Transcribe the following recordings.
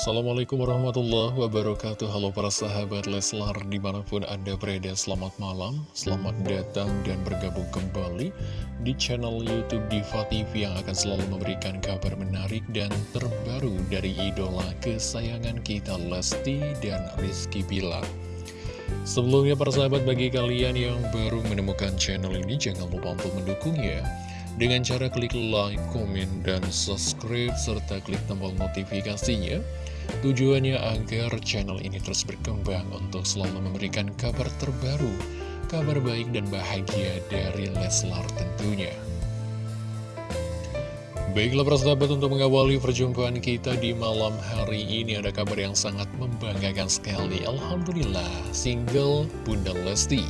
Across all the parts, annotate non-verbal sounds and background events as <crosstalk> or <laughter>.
Assalamualaikum warahmatullahi wabarakatuh. Halo para sahabat Leslar di mana pun anda berada Selamat malam, selamat datang dan bergabung kembali Di channel Youtube Diva TV yang akan selalu memberikan kabar menarik dan terbaru Dari idola kesayangan kita Lesti dan Rizky Bilar. Sebelumnya para sahabat bagi kalian yang baru menemukan channel ini Jangan lupa untuk mendukungnya. Dengan cara klik like, komen, dan subscribe, serta klik tombol notifikasinya Tujuannya agar channel ini terus berkembang untuk selalu memberikan kabar terbaru, kabar baik dan bahagia dari Leslar tentunya. Baiklah persahabat untuk mengawali perjumpaan kita di malam hari ini ada kabar yang sangat membanggakan sekali. Alhamdulillah, single Bunda Lesti.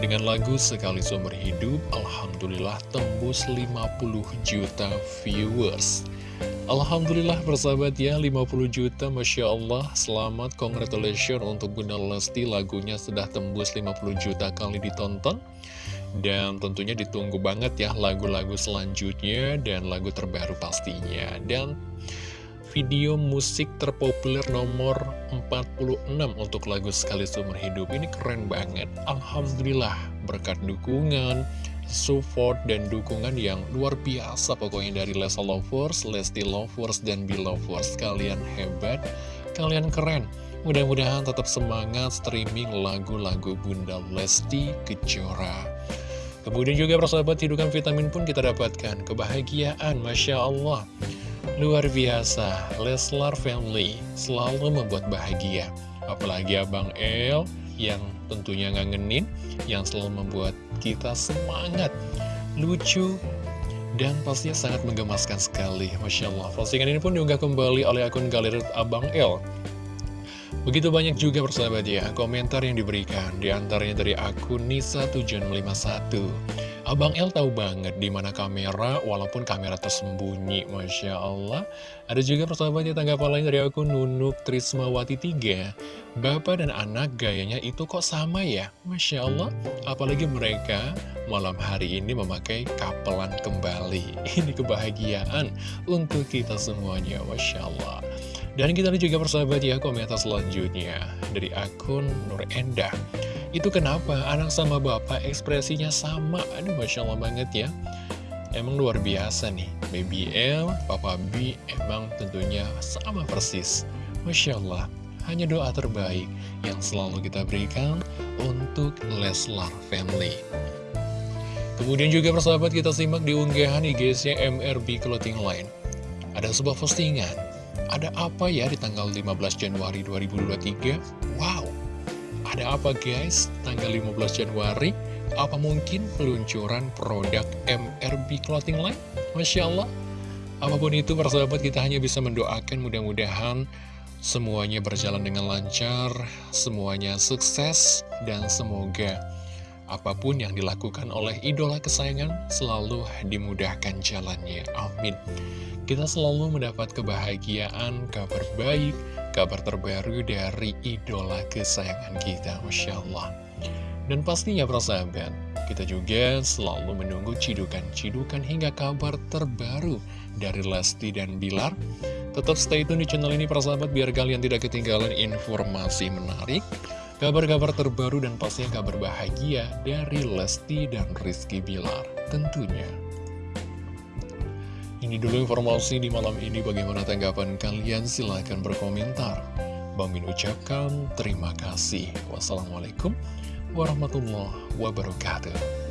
Dengan lagu Sekali Seumur Hidup, Alhamdulillah tembus 50 juta viewers. Alhamdulillah persahabat ya 50 juta Masya Allah. Selamat congratulations untuk Bunda Lesti Lagunya sudah tembus 50 juta kali ditonton. Dan tentunya ditunggu banget ya lagu-lagu selanjutnya Dan lagu terbaru pastinya. Dan video musik terpopuler nomor 46 untuk lagu Sekali Seumur Hidup. Ini keren banget. Alhamdulillah berkat dukungan support dan dukungan yang luar biasa pokoknya dari Lesa Lovers, Lesti Lovers, dan Belovers. Kalian hebat, kalian keren. Mudah-mudahan tetap semangat streaming lagu-lagu Bunda Lesti Kejora. Kemudian juga persahabat hidupan vitamin pun kita dapatkan. Kebahagiaan, Masya Allah. Luar biasa, Leslar Family selalu membuat bahagia. Apalagi Abang El yang tentunya ngangenin, yang selalu membuat kita semangat, lucu, dan pastinya sangat menggemaskan sekali. Masya Allah, postingan ini pun diunggah kembali oleh akun galeri Abang L. Begitu banyak juga persahabat ya, komentar yang diberikan, di antaranya dari akun Nisa751. Abang L tahu banget di mana kamera, walaupun kamera tersembunyi, Masya Allah. Ada juga persahabatnya tanggapan lain dari akun Nunuk Trismawati 3. Bapak dan anak gayanya itu kok sama ya? Masya Allah, apalagi mereka malam hari ini memakai kapelan kembali. <laughs> Ini kebahagiaan untuk kita semuanya, Masya Allah. Dan kita lihat juga persahabat ya komentar selanjutnya dari akun Nur Endah. Itu kenapa? Anak sama bapak ekspresinya sama. Aduh Masya Allah banget ya. Emang luar biasa nih. Baby L, Papa B emang tentunya sama persis. Masya Allah Hanya doa terbaik yang selalu kita berikan untuk Leslar Family. Kemudian juga persahabat kita simak di unggahan IG-nya MRB Clothing Line. Ada sebuah postingan. Ada apa ya di tanggal 15 Januari 2023? Wow ada apa guys? Tanggal 15 Januari, apa mungkin peluncuran produk MRB Clothing Line? Masya Allah. Apa pun itu, persahabat kita hanya bisa mendoakan mudah-mudahan semuanya berjalan dengan lancar, semuanya sukses, dan semoga apa pun yang dilakukan oleh idola kesayangan selalu dimudahkan jalannya. Amin. Kita selalu mendapat kebahagiaan, kabar baik, kabar terbaru dari idola kesayangan kita, Masya Allah. Dan pastinya persahabat, kita juga selalu menunggu cidukan-cidukan hingga kabar terbaru dari Lesti dan Bilar. Tetap stay tune di channel ini persahabat biar kalian tidak ketinggalan informasi menarik, kabar-kabar terbaru dan pastinya kabar bahagia dari Lesti dan Rizky Bilar tentunya. Ini dulu informasi di malam ini bagaimana tanggapan kalian silahkan berkomentar. Bang Min ucapkan terima kasih. Wassalamualaikum warahmatullahi wabarakatuh.